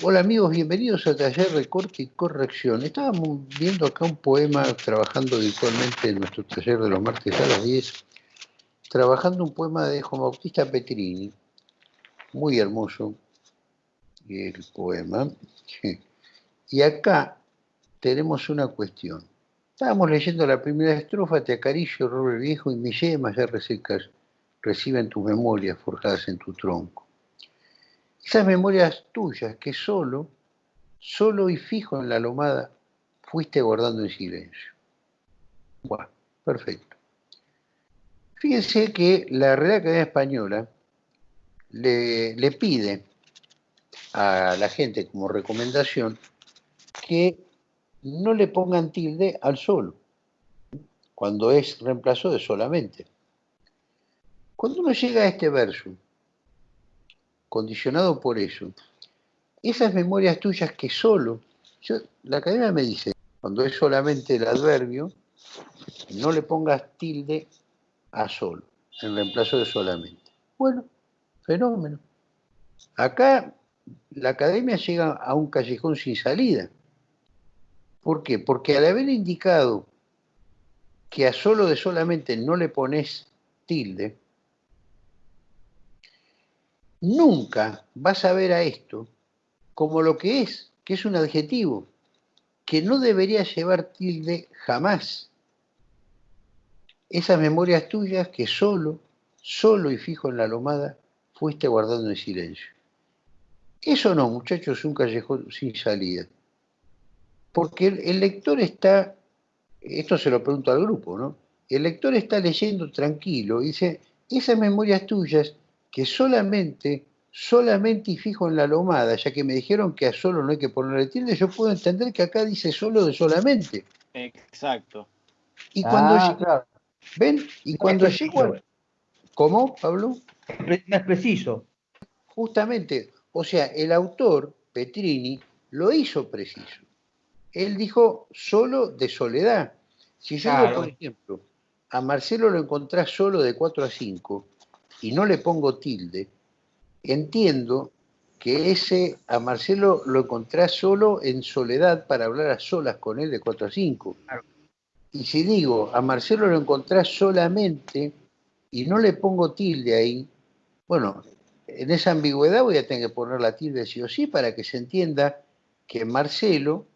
Hola amigos, bienvenidos a Taller de Corte y Corrección. Estábamos viendo acá un poema, trabajando virtualmente en nuestro taller de los martes a las 10, trabajando un poema de Juan Bautista Petrini, muy hermoso el poema. Y acá tenemos una cuestión. Estábamos leyendo la primera estrofa, te acaricio, roble viejo, y mis yemas ya resecas reciben tus memorias forjadas en tu tronco. Esas memorias tuyas que solo, solo y fijo en la lomada, fuiste guardando en silencio. Perfecto. Fíjense que la Real Academia Española le, le pide a la gente como recomendación que no le pongan tilde al solo, cuando es reemplazo de solamente. Cuando uno llega a este verso, condicionado por eso, esas memorias tuyas que solo, yo, la academia me dice, cuando es solamente el adverbio, no le pongas tilde a solo, en reemplazo de solamente. Bueno, fenómeno. Acá la academia llega a un callejón sin salida. ¿Por qué? Porque al haber indicado que a solo de solamente no le pones tilde, nunca vas a ver a esto como lo que es, que es un adjetivo, que no debería llevar tilde jamás. Esas memorias tuyas que solo, solo y fijo en la lomada, fuiste guardando en silencio. Eso no, muchachos, es un callejón sin salida. Porque el, lector está, esto se lo pregunto al grupo, ¿no? El lector está leyendo tranquilo y dice, esas memorias tuyas que solamente, solamente y fijo en la lomada, ya que me dijeron que a solo no hay que ponerle tilde, yo puedo entender que acá dice solo de solamente. Exacto. Y cuando ah, ¿Ven? Y cuando llego ¿Cómo, Pablo? No es preciso. Justamente, o sea, el autor, Petrini, lo hizo preciso. Él dijo solo de soledad. Si yo digo, por ejemplo, a Marcelo lo encontrás solo de 4 a 5 y no le pongo tilde, entiendo que ese a Marcelo lo encontrás solo en soledad para hablar a solas con él de 4 a 5. Y si digo, a Marcelo lo encontrás solamente y no le pongo tilde ahí, bueno, en esa ambigüedad voy a tener que poner la tilde sí o sí para que se entienda que Marcelo,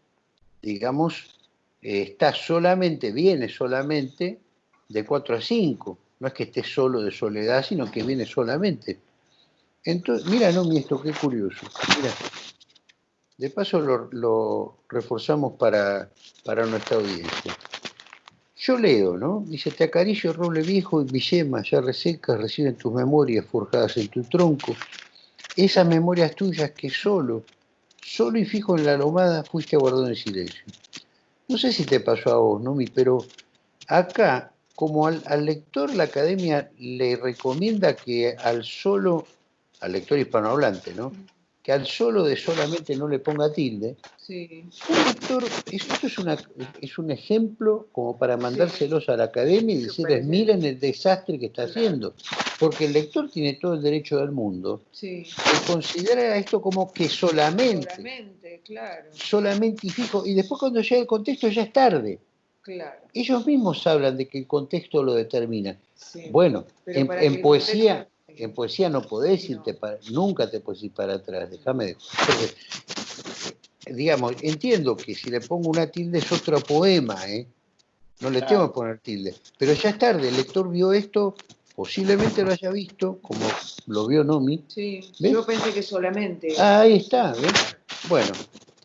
digamos, eh, está solamente, viene solamente de 4 a 5. No es que esté solo de soledad, sino que viene solamente. Entonces, mira, no, esto qué curioso. Mira, de paso lo, reforzamos para, para nuestra audiencia. Yo leo, ¿no? Dice, te acaricio roble viejo y mi yema ya resecas reciben tus memorias forjadas en tu tronco. Esas memorias tuyas que solo, solo y fijo en la lomada fuiste guardado en silencio. No sé si te pasó a vos, ¿no? Pero acá, como al, al lector la academia le recomienda que al solo, al lector hispanohablante, ¿no? que al solo de solamente no le ponga tilde, sí. un lector, esto es, una, es un ejemplo como para mandárselos a la academia y decirles, miren el desastre que está haciendo. Porque el lector tiene todo el derecho del mundo sí. de considerar esto como que solamente, solamente, claro. solamente y fijo, y después cuando llega el contexto ya es tarde. Claro. Ellos mismos hablan de que el contexto lo determina. Bueno, en, poesía en poesía no podés irte para, nunca te puedes ir para atrás, déjame de digamos, entiendo que si le pongo una tilde es otro poema, ¿eh? No le tengo que poner tilde. Pero ya es tarde, el lector vio esto, posiblemente lo haya visto, como lo vio Nomi. Sí, yo pensé que solamente. Ah, ahí está, ¿ves? Bueno.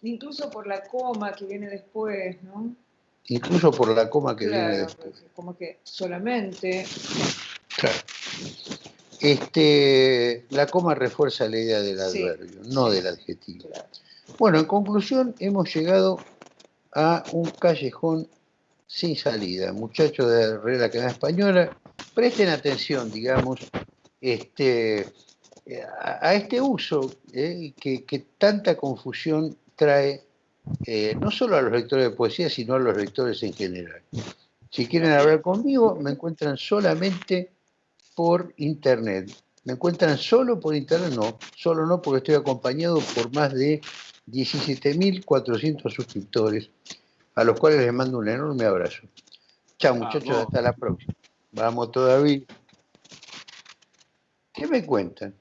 Incluso por la coma que viene después, ¿no? Incluso por la coma que viene después. Como que solamente. Claro. Este, la coma refuerza la idea del adverbio, no del adjetivo. Bueno, en conclusión, hemos llegado a un callejón sin salida. Muchachos de Real Academia Española, presten atención, digamos, este, a, este uso eh, que, tanta confusión trae eh, no solo a los lectores de poesía, sino a los lectores en general. Si quieren hablar conmigo, me encuentran solamente por internet. Me encuentran solo por internet, no, solo no, porque estoy acompañado por más de 17.400 suscriptores, a los cuales les mando un enorme abrazo. Chao muchachos, hasta la próxima. Vamos todavía. ¿Qué me cuentan?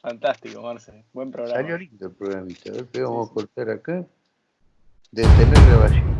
Fantástico, Marce. Buen programa. Salió lindo el programita. A ver, vamos a cortar acá. Detener grabación.